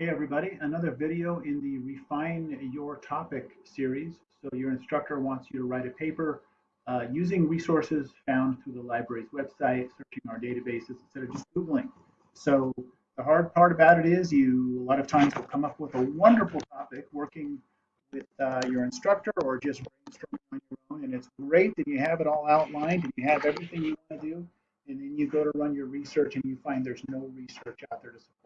Hey everybody, another video in the Refine Your Topic series. So your instructor wants you to write a paper uh, using resources found through the library's website, searching our databases instead of just Googling. So the hard part about it is you a lot of times will come up with a wonderful topic working with uh, your instructor or just brainstorming on your own and it's great that you have it all outlined and you have everything you want to do and then you go to run your research and you find there's no research out there to support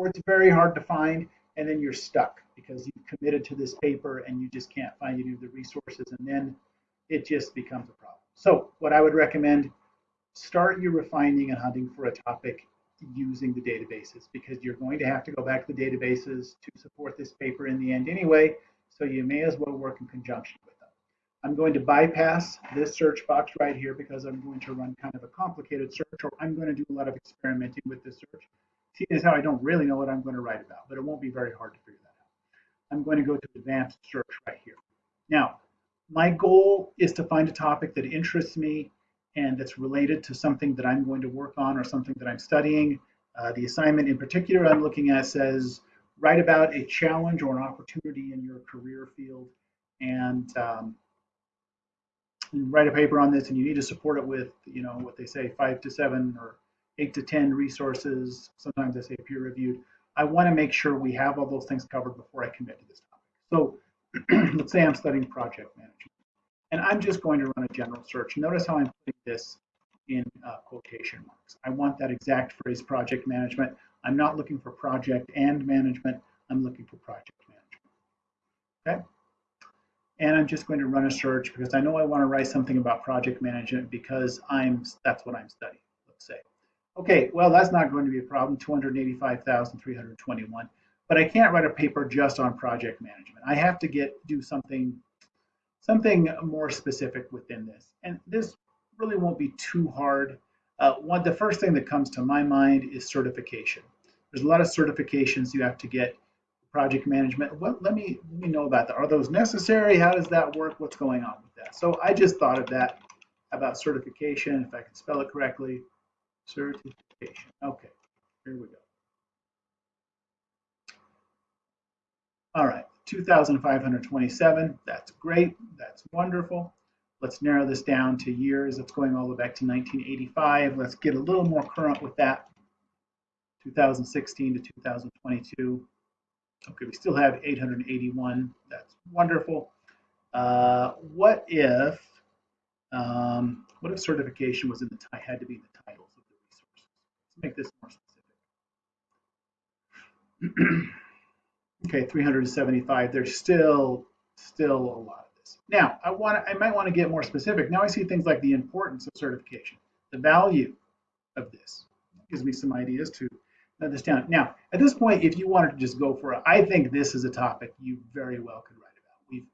or it's very hard to find and then you're stuck because you've committed to this paper and you just can't find any of the resources and then it just becomes a problem. So what I would recommend, start your refining and hunting for a topic using the databases because you're going to have to go back to the databases to support this paper in the end anyway, so you may as well work in conjunction with them. I'm going to bypass this search box right here because I'm going to run kind of a complicated search or I'm going to do a lot of experimenting with this search seeing how I don't really know what I'm going to write about, but it won't be very hard to figure that out. I'm going to go to advanced search right here. Now, my goal is to find a topic that interests me and that's related to something that I'm going to work on or something that I'm studying. Uh, the assignment in particular I'm looking at says, write about a challenge or an opportunity in your career field and um, write a paper on this and you need to support it with, you know, what they say, five to seven or eight to 10 resources, sometimes I say peer reviewed. I want to make sure we have all those things covered before I commit to this topic. So let's say I'm studying project management and I'm just going to run a general search. Notice how I'm putting this in uh, quotation marks. I want that exact phrase project management. I'm not looking for project and management. I'm looking for project management. Okay. And I'm just going to run a search because I know I want to write something about project management because I'm that's what I'm studying, let's say. Okay, well, that's not going to be a problem, 285,321. But I can't write a paper just on project management. I have to get do something something more specific within this. And this really won't be too hard. Uh, one, the first thing that comes to my mind is certification. There's a lot of certifications you have to get project management. Let me let me know about that. Are those necessary? How does that work? What's going on with that? So I just thought of that about certification, if I can spell it correctly. Certification. Okay, here we go. All right, 2,527. That's great. That's wonderful. Let's narrow this down to years. It's going all the way back to 1985. Let's get a little more current with that. 2016 to 2022. Okay, we still have 881. That's wonderful. Uh, what if um, what if certification was in the had to be in the make this more specific. okay, 375. There's still still a lot of this. Now, I want I might want to get more specific. Now I see things like the importance of certification, the value of this. gives me some ideas to note this down. Now, at this point, if you wanted to just go for it, I think this is a topic you very well could write about. We've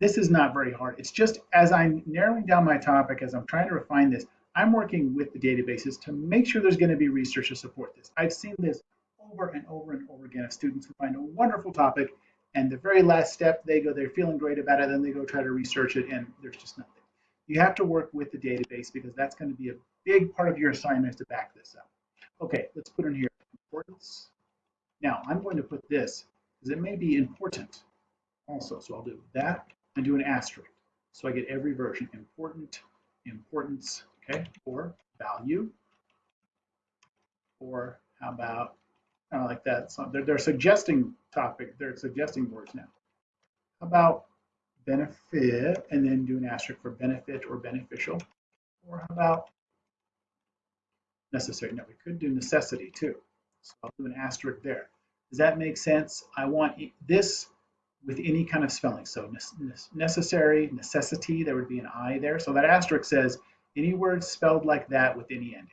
this is not very hard. It's just as I'm narrowing down my topic, as I'm trying to refine this, I'm working with the databases to make sure there's going to be research to support this. I've seen this over and over and over again of students who find a wonderful topic and the very last step they go they're feeling great about it then they go try to research it and there's just nothing. You have to work with the database because that's going to be a big part of your assignment to back this up. Okay let's put in here importance. Now i'm going to put this because it may be important also so i'll do that and do an asterisk. So i get every version important importance okay, or value, or how about kind of like that? So they're, they're suggesting topic, they're suggesting words now. How about benefit, and then do an asterisk for benefit or beneficial, or how about necessary? No, we could do necessity too. So I'll do an asterisk there. Does that make sense? I want this with any kind of spelling. So necessary, necessity, there would be an I there. So that asterisk says any word spelled like that with any ending.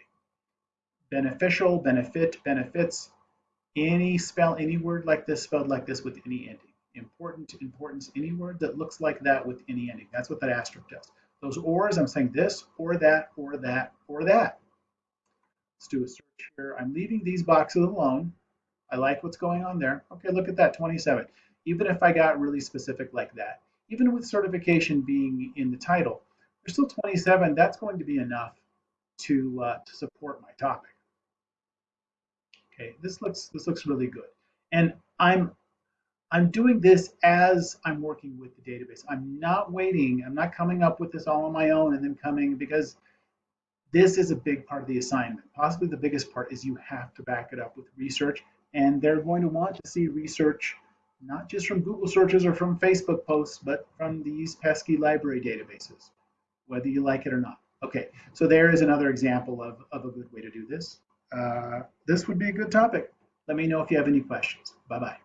Beneficial, benefit, benefits, any spell, any word like this spelled like this with any ending. Important, importance, any word that looks like that with any ending. That's what that asterisk does. Those ors, I'm saying this, or that, or that, or that. Let's do a search here. I'm leaving these boxes alone. I like what's going on there. Okay, look at that, 27. Even if I got really specific like that, even with certification being in the title, there's still 27. That's going to be enough to, uh, to support my topic. Okay, this looks this looks really good. And I'm I'm doing this as I'm working with the database. I'm not waiting. I'm not coming up with this all on my own and then coming because this is a big part of the assignment. Possibly the biggest part is you have to back it up with research and they're going to want to see research not just from Google searches or from Facebook posts, but from these pesky library databases, whether you like it or not. Okay, so there is another example of, of a good way to do this. Uh, this would be a good topic. Let me know if you have any questions. Bye-bye.